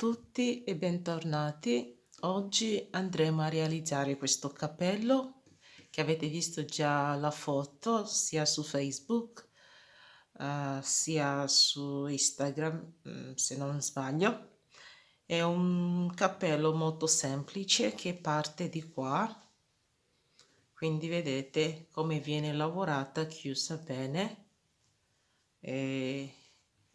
Tutti e bentornati. Oggi andremo a realizzare questo cappello che avete visto già la foto sia su Facebook uh, sia su Instagram mm, se non sbaglio. È un cappello molto semplice che parte di qua quindi vedete come viene lavorata chiusa bene e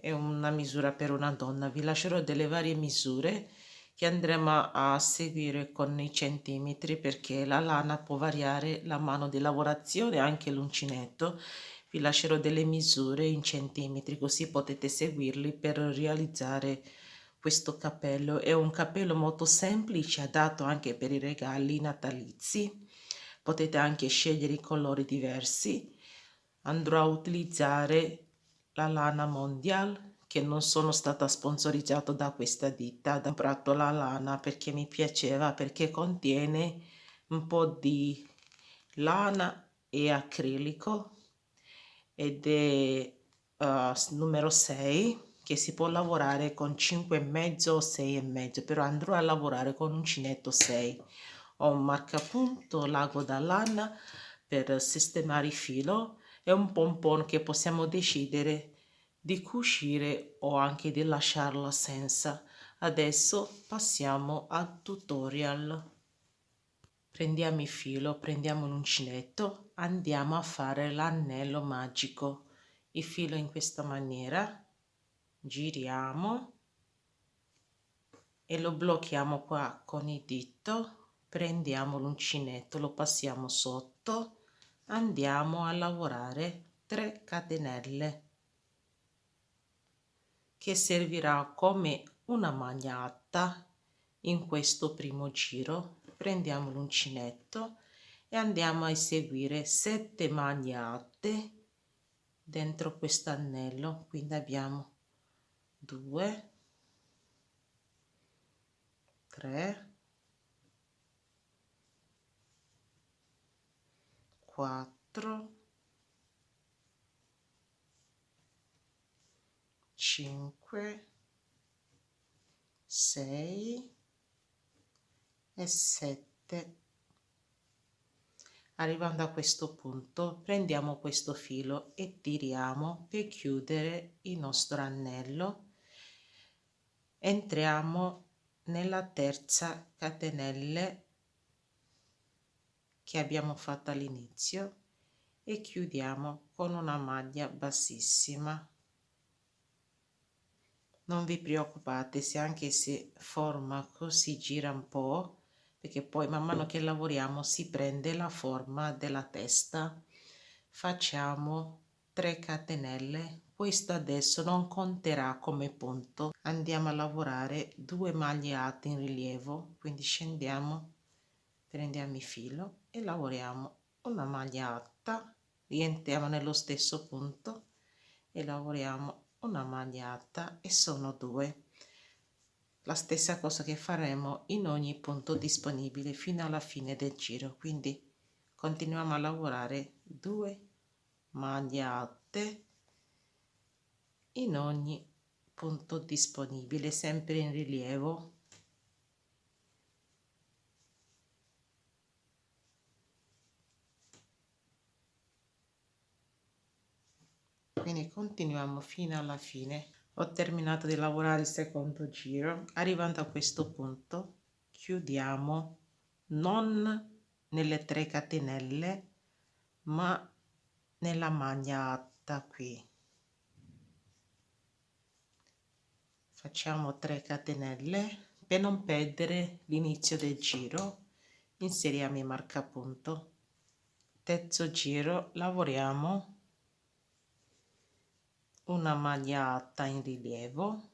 è una misura per una donna. Vi lascerò delle varie misure che andremo a seguire con i centimetri perché la lana può variare la mano di lavorazione anche l'uncinetto. Vi lascerò delle misure in centimetri così potete seguirli per realizzare questo cappello. È un cappello molto semplice adatto anche per i regali natalizi. Potete anche scegliere i colori diversi. Andrò a utilizzare la lana mondial che non sono stata sponsorizzato da questa ditta ho comprato la lana perché mi piaceva perché contiene un po di lana e acrilico ed è uh, numero 6 che si può lavorare con 5 e mezzo o 6 e mezzo però andrò a lavorare con uncinetto 6 ho un marcapunto lago da lana per sistemare il filo e un pompon che possiamo decidere di cucire o anche di lasciarla senza. Adesso passiamo al tutorial. Prendiamo il filo prendiamo l'uncinetto andiamo a fare l'anello magico. Il filo in questa maniera giriamo e lo blocchiamo qua con il dito prendiamo l'uncinetto lo passiamo sotto andiamo a lavorare 3 catenelle che servirà come una magnata in questo primo giro. Prendiamo l'uncinetto e andiamo a eseguire 7 magnate dentro questo anello quindi abbiamo 2 3 quattro, cinque, sei e sette. Arrivando a questo punto prendiamo questo filo e tiriamo per chiudere il nostro anello. Entriamo nella terza catenelle che abbiamo fatto all'inizio e chiudiamo con una maglia bassissima. Non vi preoccupate se anche se forma così gira un po' perché poi man mano che lavoriamo si prende la forma della testa. Facciamo 3 catenelle questo adesso non conterà come punto. Andiamo a lavorare due maglie alte in rilievo quindi scendiamo prendiamo il filo e lavoriamo. Una maglia alta rientriamo nello stesso punto e lavoriamo una maglia alta e sono due. La stessa cosa che faremo in ogni punto disponibile fino alla fine del giro. Quindi continuiamo a lavorare due maglie alte in ogni punto disponibile sempre in rilievo quindi continuiamo fino alla fine. Ho terminato di lavorare il secondo giro. Arrivando a questo punto chiudiamo non nelle 3 catenelle ma nella maglia alta qui. Facciamo 3 catenelle per non perdere l'inizio del giro. Inseriamo il marcapunto. Terzo giro lavoriamo una magliata in rilievo.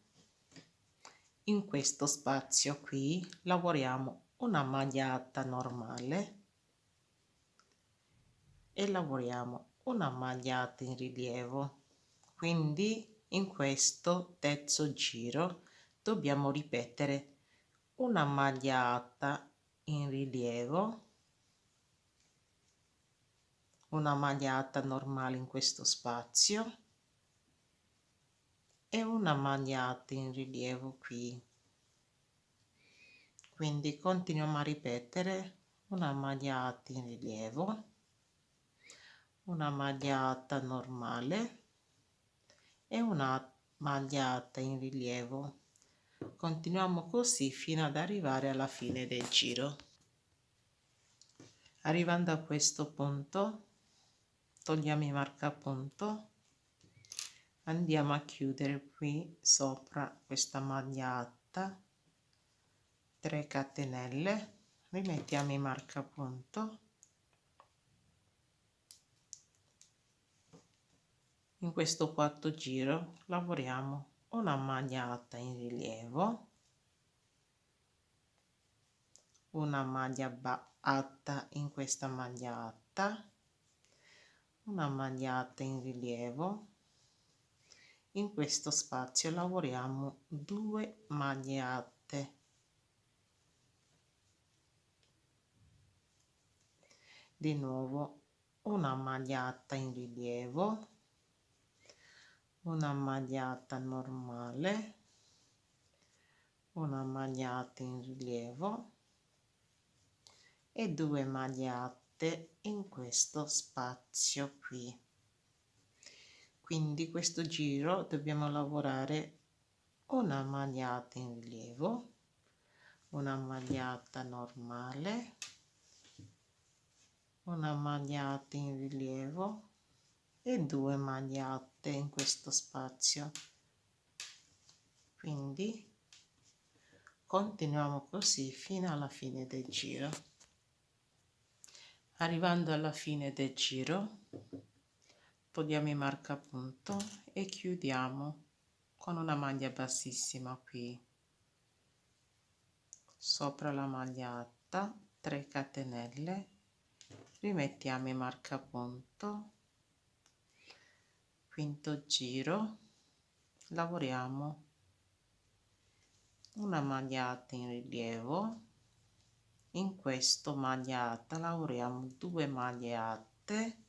In questo spazio qui lavoriamo una magliata normale e lavoriamo una magliata in rilievo. Quindi in questo terzo giro dobbiamo ripetere una magliata in rilievo una magliata normale in questo spazio e una magliata in rilievo qui. Quindi continuiamo a ripetere. Una magliata in rilievo. Una magliata normale. E una magliata in rilievo. Continuiamo così fino ad arrivare alla fine del giro. Arrivando a questo punto togliamo i marcapunto andiamo a chiudere qui sopra questa magliata 3 catenelle rimettiamo i marcapunto. In questo quarto giro lavoriamo una magliata in rilievo una maglia alta in questa magliata una magliata in rilievo in questo spazio lavoriamo due maglie alte di nuovo una magliata in rilievo una magliata normale una magliata in rilievo e due magliate in questo spazio qui quindi questo giro dobbiamo lavorare una magliata in rilievo una magliata normale una magliata in rilievo e due magliate in questo spazio. Quindi continuiamo così fino alla fine del giro. Arrivando alla fine del giro togliamo i marcapunto e chiudiamo con una maglia bassissima qui. Sopra la magliata 3 catenelle. Rimettiamo i marcapunto quinto giro. Lavoriamo una magliata in rilievo. In questo magliata lavoriamo due maglie alte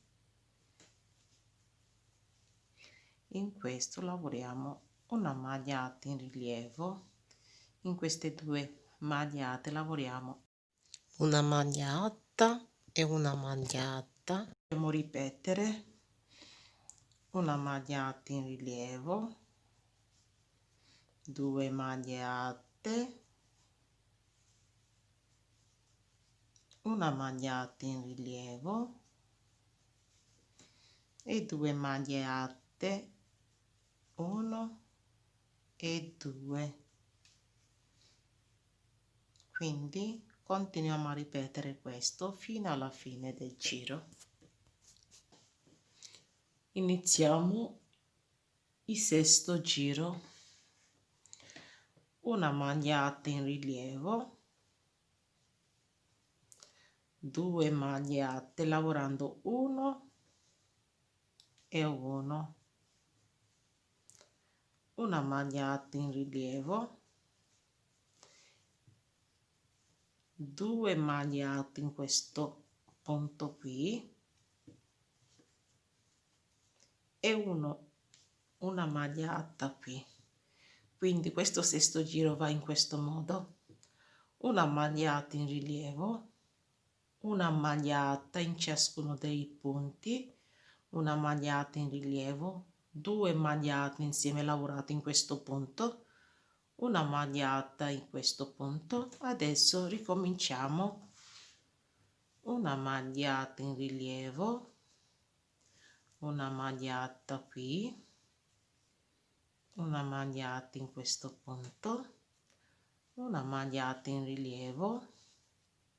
in questo lavoriamo una magliata in rilievo. In queste due magliate lavoriamo una maglia alta e una magliata. Dobbiamo ripetere. Una magliata in rilievo. Due maglie alte una magliata in rilievo. E due maglie alte 1 e 2 quindi continuiamo a ripetere questo fino alla fine del giro. Iniziamo il sesto giro. Una magliata in rilievo. Due maglie alte lavorando 1 e 1 una magliata in rilievo. 2 maglie alte in questo punto qui. E uno una maglia alta qui. Quindi questo sesto giro va in questo modo. Una magliata in rilievo una magliata in ciascuno dei punti una magliata in rilievo due magliate insieme lavorate in questo punto una magliata in questo punto. Adesso ricominciamo. Una magliata in rilievo una magliata qui una magliata in questo punto una magliata in rilievo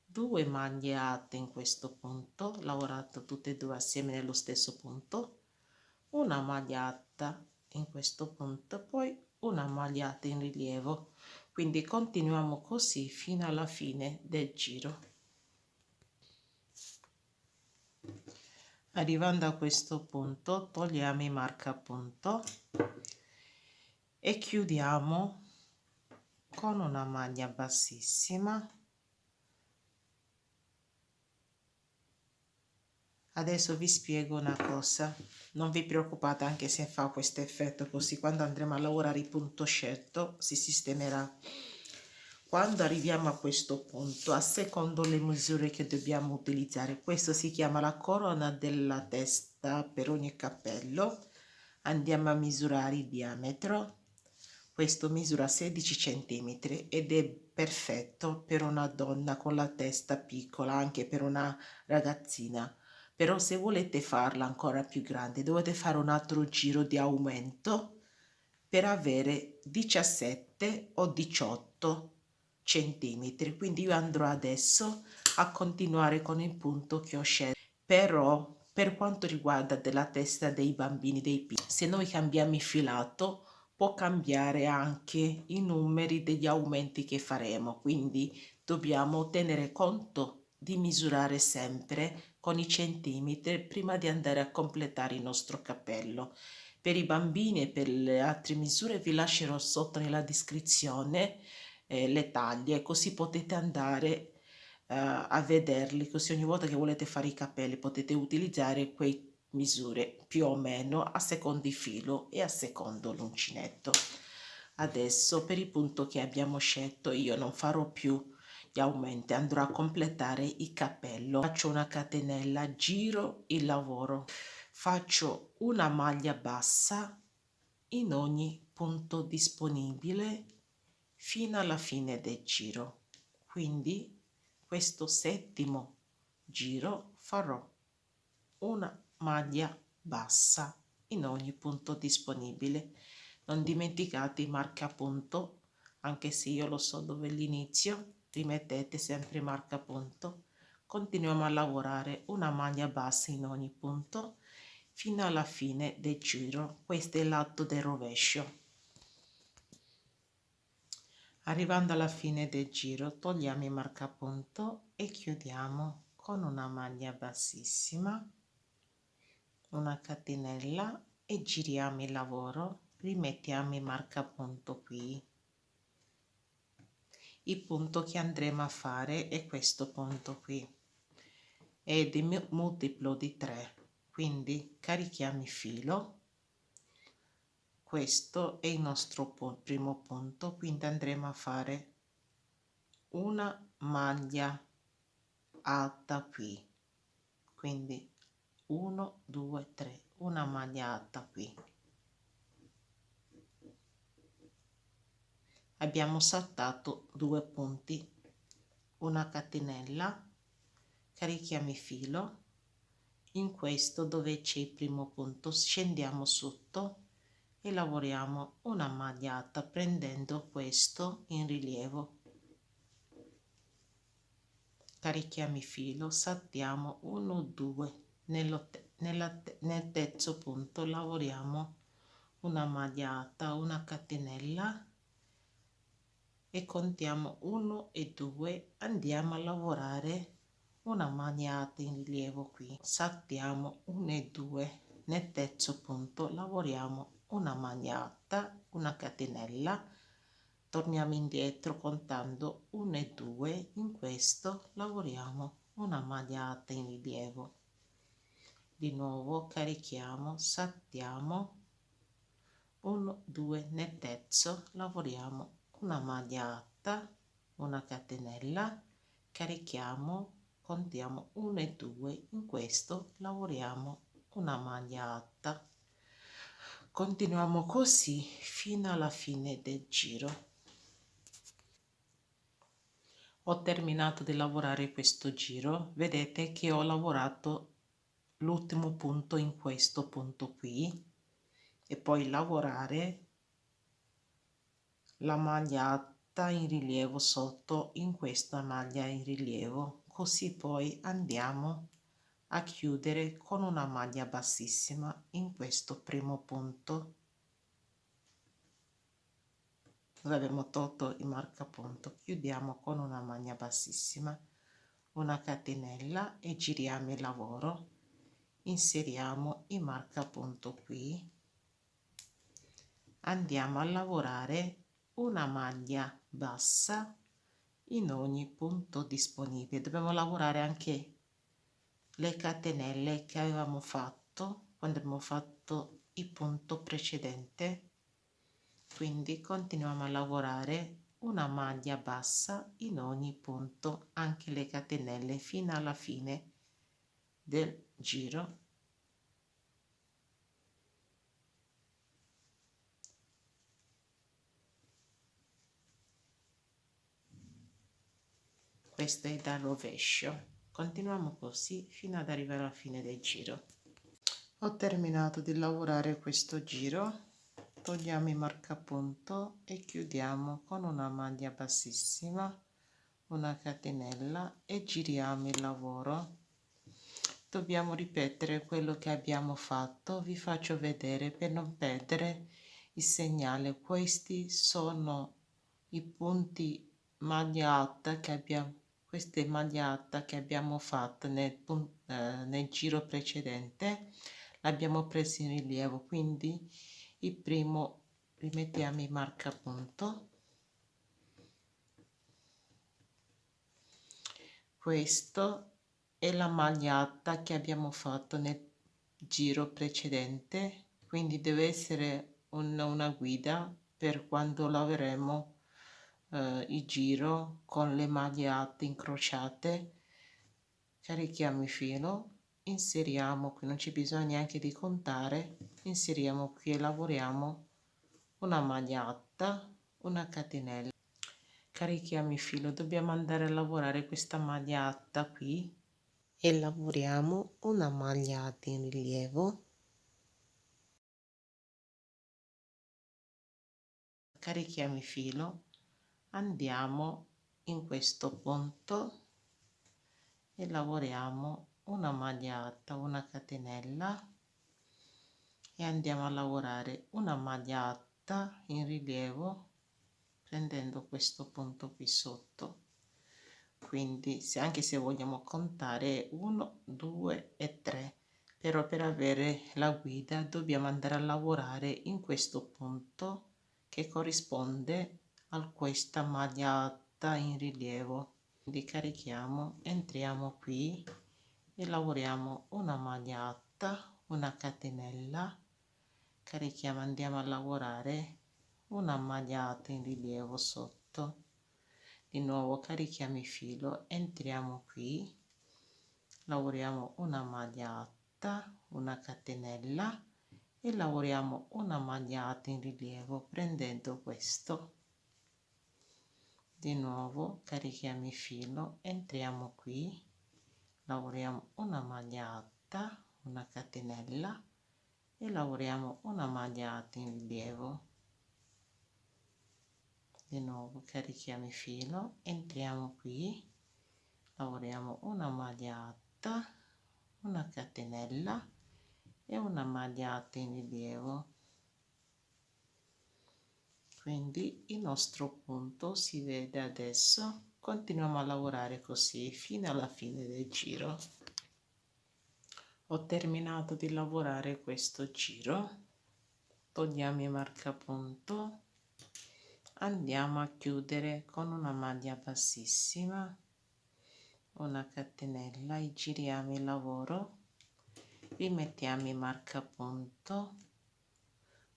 due magliate in questo punto lavorato tutte e due assieme nello stesso punto una magliata in questo punto poi una magliata in rilievo. Quindi continuiamo così fino alla fine del giro. Arrivando a questo punto togliamo i marcapunto e chiudiamo con una maglia bassissima adesso vi spiego una cosa. Non vi preoccupate anche se fa questo effetto così. Quando andremo a lavorare il punto scelto si sistemerà. Quando arriviamo a questo punto a secondo le misure che dobbiamo utilizzare questo si chiama la corona della testa per ogni cappello. Andiamo a misurare il diametro. Questo misura 16 centimetri ed è perfetto per una donna con la testa piccola anche per una ragazzina però se volete farla ancora più grande dovete fare un altro giro di aumento per avere 17 o 18 centimetri. Quindi io andrò adesso a continuare con il punto che ho scelto. Però per quanto riguarda della testa dei bambini dei piccoli se noi cambiamo il filato può cambiare anche i numeri degli aumenti che faremo. Quindi dobbiamo tenere conto di misurare sempre con i centimetri prima di andare a completare il nostro cappello. Per i bambini e per le altre misure vi lascerò sotto nella descrizione eh, le taglie così potete andare eh, a vederli così ogni volta che volete fare i capelli potete utilizzare quei misure più o meno a secondo il filo e a secondo l'uncinetto adesso per il punto che abbiamo scelto io non farò più aumenti andrò a completare il cappello. Faccio una catenella giro il lavoro faccio una maglia bassa in ogni punto disponibile fino alla fine del giro. Quindi questo settimo giro farò una maglia bassa in ogni punto disponibile. Non dimenticate il marcapunto anche se io lo so dove l'inizio rimettete sempre marca punto. Continuiamo a lavorare una maglia bassa in ogni punto fino alla fine del giro. Questo è l'atto del rovescio. Arrivando alla fine del giro togliamo il marcapunto e chiudiamo con una maglia bassissima una catenella e giriamo il lavoro. Rimettiamo il marcapunto qui il punto che andremo a fare è questo punto qui. È di multiplo di 3 quindi carichiamo il filo. Questo è il nostro primo punto quindi andremo a fare una maglia alta qui. Quindi 1 2 3 una maglia alta qui abbiamo saltato due punti. Una catenella carichiamo il filo. In questo dove c'è il primo punto scendiamo sotto e lavoriamo una magliata prendendo questo in rilievo. Carichiamo il filo saltiamo 1 2 nello, nella, nel terzo punto lavoriamo una magliata una catenella e contiamo 1 e 2 andiamo a lavorare. Una magnata in rilievo qui. Saltiamo 1 e 2 nel terzo punto lavoriamo una magnata una catenella. Torniamo indietro contando 1 e 2 in questo lavoriamo una magnata in rilievo. Di nuovo carichiamo saltiamo. 1 2 nel terzo lavoriamo una maglia alta una catenella carichiamo contiamo 1 e 2 in questo lavoriamo una maglia alta continuiamo così fino alla fine del giro. Ho terminato di lavorare questo giro. Vedete che ho lavorato l'ultimo punto in questo punto qui e poi lavorare la magliata in rilievo sotto in questa maglia in rilievo. Così poi andiamo a chiudere con una maglia bassissima in questo primo punto. Dove abbiamo tolto il marcapunto. Chiudiamo con una maglia bassissima una catenella e giriamo il lavoro. Inseriamo il marcapunto qui. Andiamo a lavorare una maglia bassa in ogni punto disponibile. Dobbiamo lavorare anche le catenelle che avevamo fatto quando abbiamo fatto il punto precedente. Quindi continuiamo a lavorare una maglia bassa in ogni punto anche le catenelle fino alla fine del giro questo è dal rovescio. Continuiamo così fino ad arrivare alla fine del giro. Ho terminato di lavorare questo giro. Togliamo il marcapunto e chiudiamo con una maglia bassissima una catenella e giriamo il lavoro. Dobbiamo ripetere quello che abbiamo fatto. Vi faccio vedere per non perdere il segnale. Questi sono i punti maglia alta che abbiamo queste magliata che abbiamo fatto nel, eh, nel giro precedente l'abbiamo preso in rilievo. Quindi il primo rimettiamo il marcapunto questo è la magliata che abbiamo fatto nel giro precedente. Quindi deve essere un, una guida per quando lavoreremo eh, il giro con le maglie alte incrociate. Carichiamo il filo inseriamo qui non c'è bisogno neanche di contare inseriamo qui e lavoriamo una maglia alta una catenella. Carichiamo il filo dobbiamo andare a lavorare questa maglia alta qui e lavoriamo una maglia alta in rilievo. Carichiamo il filo andiamo in questo punto e lavoriamo una maglia una catenella e andiamo a lavorare una maglia in rilievo prendendo questo punto qui sotto. Quindi se anche se vogliamo contare 1 2 e 3 però per avere la guida dobbiamo andare a lavorare in questo punto che corrisponde a questa maglia in rilievo. Quindi carichiamo entriamo qui e lavoriamo una maglia una catenella. Carichiamo andiamo a lavorare una maglia in rilievo sotto. Di nuovo carichiamo il filo entriamo qui lavoriamo una maglia una catenella e lavoriamo una maglia in rilievo prendendo questo di nuovo carichiamo il filo entriamo qui lavoriamo una maglia alta una catenella e lavoriamo una maglia alta in rilievo. Di nuovo carichiamo il filo entriamo qui lavoriamo una maglia alta una catenella e una maglia alta in rilievo quindi il nostro punto si vede adesso. Continuiamo a lavorare così fino alla fine del giro. Ho terminato di lavorare questo giro. Togliamo il marcapunto. Andiamo a chiudere con una maglia bassissima una catenella e giriamo il lavoro. Rimettiamo il marcapunto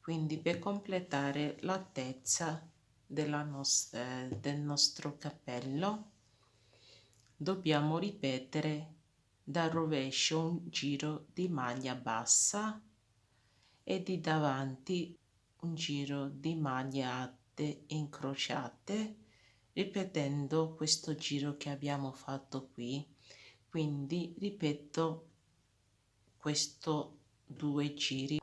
quindi per completare l'altezza nostra, del nostro cappello dobbiamo ripetere dal rovescio un giro di maglia bassa e di davanti un giro di maglie alte incrociate ripetendo questo giro che abbiamo fatto qui. Quindi ripeto questo due giri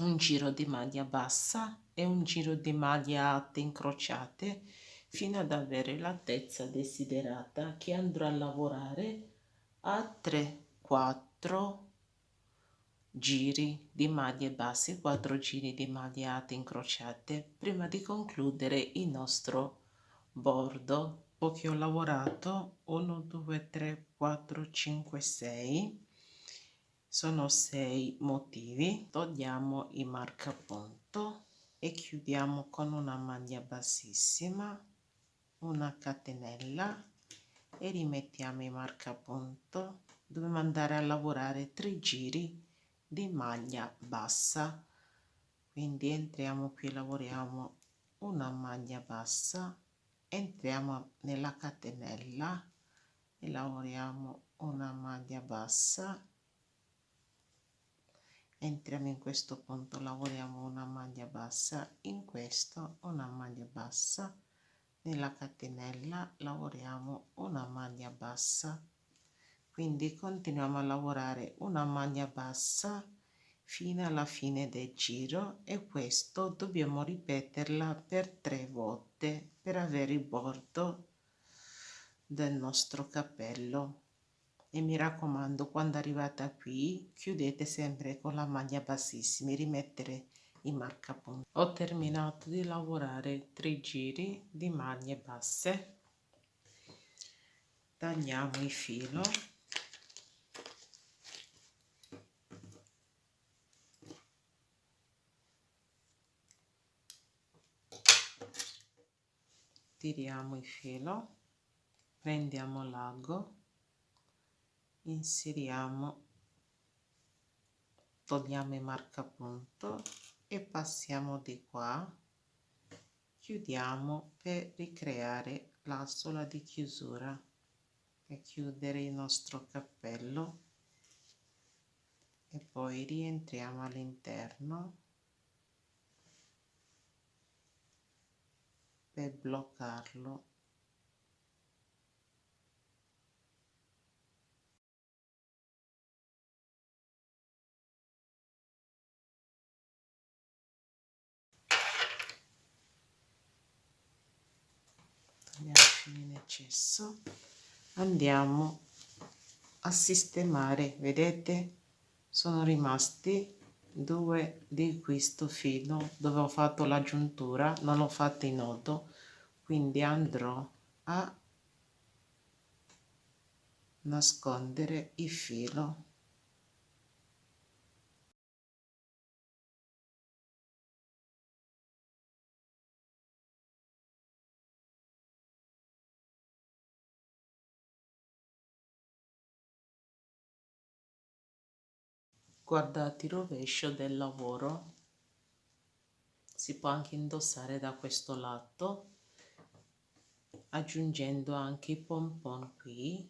un giro di maglia bassa e un giro di maglia alte incrociate fino ad avere l'altezza desiderata che andrò a lavorare a 3 4 giri di maglie basse 4 giri di maglie alte incrociate prima di concludere il nostro bordo che ho lavorato 1 2 3 4 5 6 sono sei motivi. Togliamo il marcapunto e chiudiamo con una maglia bassissima una catenella e rimettiamo il marcapunto. Dobbiamo andare a lavorare tre giri di maglia bassa. Quindi entriamo qui lavoriamo una maglia bassa entriamo nella catenella e lavoriamo una maglia bassa entriamo in questo punto lavoriamo una maglia bassa in questo una maglia bassa nella catenella lavoriamo una maglia bassa. Quindi continuiamo a lavorare una maglia bassa fino alla fine del giro e questo dobbiamo ripeterla per tre volte per avere il bordo del nostro cappello e mi raccomando quando arrivate qui chiudete sempre con la maglia bassissima rimettere i marcapunti ho terminato di lavorare tre giri di maglie basse. Tagliamo il filo. Tiriamo il filo. Prendiamo l'ago inseriamo togliamo il marcapunto e passiamo di qua. Chiudiamo per ricreare la sola di chiusura e chiudere il nostro cappello. E poi rientriamo all'interno per bloccarlo in eccesso andiamo a sistemare vedete? Sono rimasti due di questo filo dove ho fatto la giuntura non ho fatto in nodo quindi andrò a nascondere il filo guardate il rovescio del lavoro. Si può anche indossare da questo lato aggiungendo anche i pompon qui.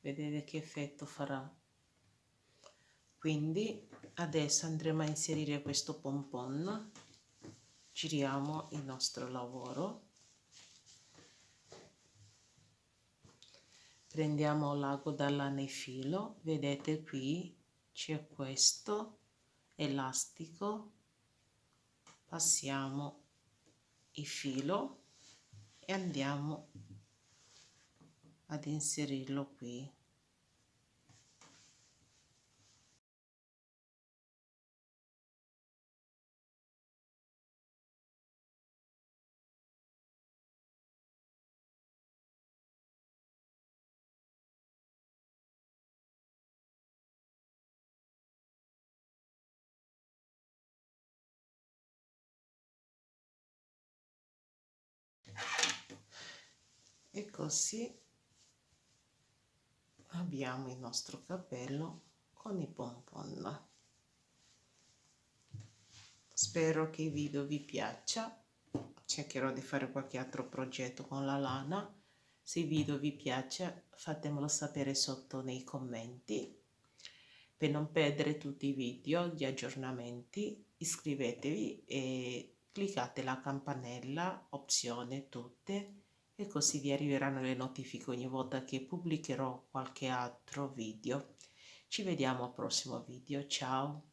Vedete che effetto farà. Quindi adesso andremo a inserire questo pompon. Giriamo il nostro lavoro. Prendiamo l'ago dall'anefilo. Vedete qui c'è questo elastico passiamo il filo e andiamo ad inserirlo qui così abbiamo il nostro cappello con i pompon spero che il video vi piaccia. Cercherò di fare qualche altro progetto con la lana. Se il video vi piace fatemelo sapere sotto nei commenti. Per non perdere tutti i video di aggiornamenti iscrivetevi e cliccate la campanella opzione tutte e così vi arriveranno le notifiche ogni volta che pubblicherò qualche altro video. Ci vediamo al prossimo video, ciao!